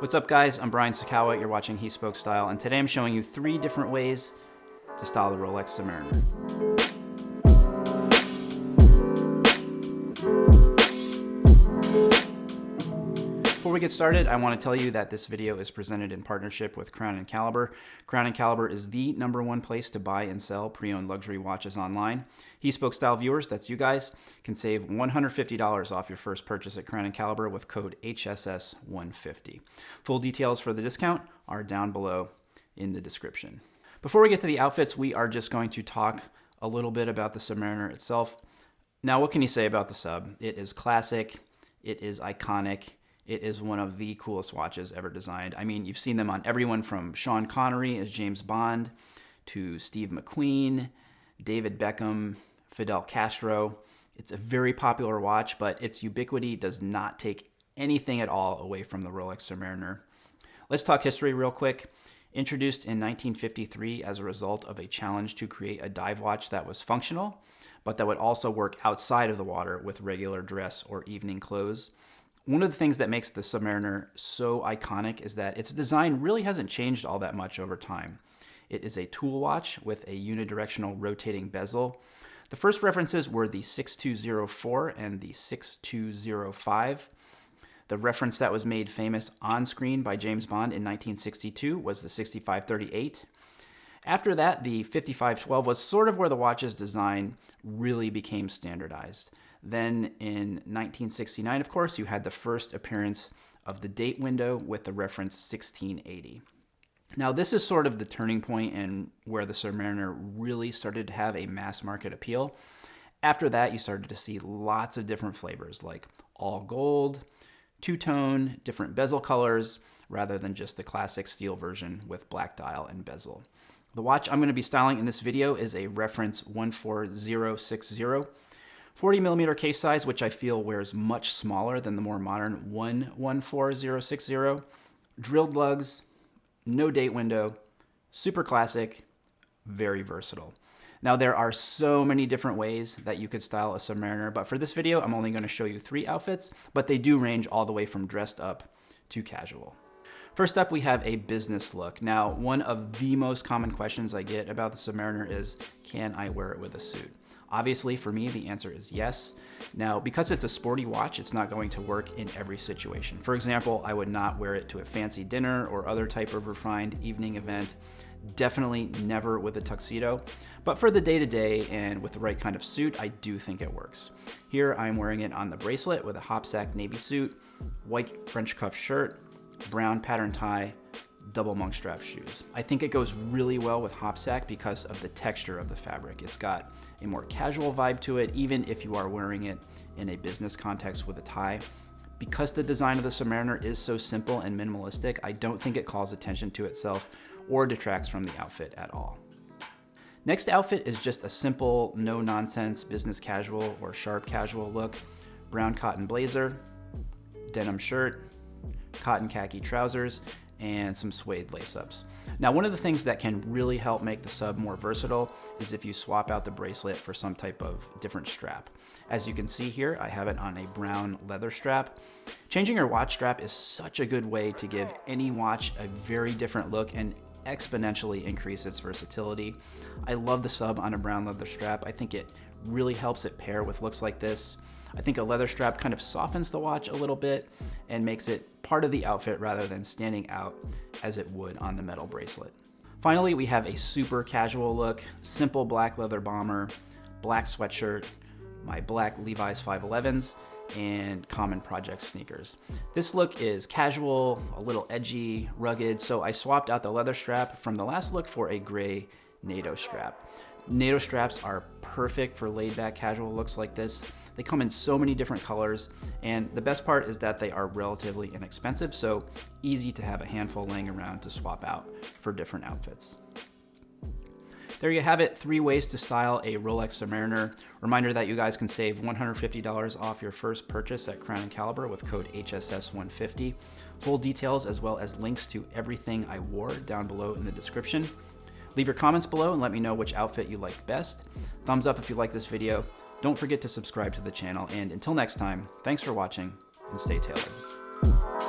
What's up guys, I'm Brian Sacawa, you're watching He Spoke Style, and today I'm showing you three different ways to style the Rolex Submariner. Before we get started, I want to tell you that this video is presented in partnership with Crown and Caliber. Crown and Caliber is the number one place to buy and sell pre-owned luxury watches online. He Spoke Style viewers, that's you guys, can save $150 off your first purchase at Crown and Caliber with code HSS150. Full details for the discount are down below in the description. Before we get to the outfits, we are just going to talk a little bit about the Submariner itself. Now, what can you say about the sub? It is classic, it is iconic, it is one of the coolest watches ever designed. I mean, you've seen them on everyone from Sean Connery as James Bond to Steve McQueen, David Beckham, Fidel Castro. It's a very popular watch, but its ubiquity does not take anything at all away from the Rolex Submariner. Let's talk history real quick. Introduced in 1953 as a result of a challenge to create a dive watch that was functional, but that would also work outside of the water with regular dress or evening clothes. One of the things that makes the Submariner so iconic is that its design really hasn't changed all that much over time. It is a tool watch with a unidirectional rotating bezel. The first references were the 6204 and the 6205. The reference that was made famous on screen by James Bond in 1962 was the 6538. After that, the 5512 was sort of where the watch's design really became standardized. Then in 1969, of course, you had the first appearance of the date window with the reference 1680. Now, this is sort of the turning point and where the Submariner really started to have a mass market appeal. After that, you started to see lots of different flavors like all gold, two-tone, different bezel colors, rather than just the classic steel version with black dial and bezel. The watch I'm going to be styling in this video is a reference 14060 40 millimeter case size, which I feel wears much smaller than the more modern 114060. Drilled lugs, no date window, super classic, very versatile. Now there are so many different ways that you could style a Submariner, but for this video, I'm only gonna show you three outfits, but they do range all the way from dressed up to casual. First up, we have a business look. Now, one of the most common questions I get about the Submariner is, can I wear it with a suit? Obviously, for me, the answer is yes. Now, because it's a sporty watch, it's not going to work in every situation. For example, I would not wear it to a fancy dinner or other type of refined evening event. Definitely never with a tuxedo. But for the day-to-day -day and with the right kind of suit, I do think it works. Here, I'm wearing it on the bracelet with a Hopsack navy suit, white French cuff shirt, brown pattern tie, double monk strap shoes. I think it goes really well with Hopsack because of the texture of the fabric. It's got a more casual vibe to it, even if you are wearing it in a business context with a tie. Because the design of the Submariner is so simple and minimalistic, I don't think it calls attention to itself or detracts from the outfit at all. Next outfit is just a simple, no-nonsense business casual or sharp casual look. Brown cotton blazer, denim shirt, cotton khaki trousers, and some suede lace-ups. Now, one of the things that can really help make the sub more versatile is if you swap out the bracelet for some type of different strap. As you can see here, I have it on a brown leather strap. Changing your watch strap is such a good way to give any watch a very different look and exponentially increase its versatility. I love the sub on a brown leather strap. I think it really helps it pair with looks like this. I think a leather strap kind of softens the watch a little bit and makes it part of the outfit rather than standing out as it would on the metal bracelet. Finally, we have a super casual look, simple black leather bomber, black sweatshirt, my black Levi's 511s, and common project sneakers. This look is casual, a little edgy, rugged, so I swapped out the leather strap from the last look for a gray NATO strap. NATO straps are perfect for laid back casual looks like this. They come in so many different colors, and the best part is that they are relatively inexpensive, so easy to have a handful laying around to swap out for different outfits. There you have it, three ways to style a Rolex Submariner. Reminder that you guys can save $150 off your first purchase at Crown & Caliber with code HSS150. Full details as well as links to everything I wore down below in the description. Leave your comments below and let me know which outfit you liked best. Thumbs up if you like this video. Don't forget to subscribe to the channel, and until next time, thanks for watching, and stay tailored.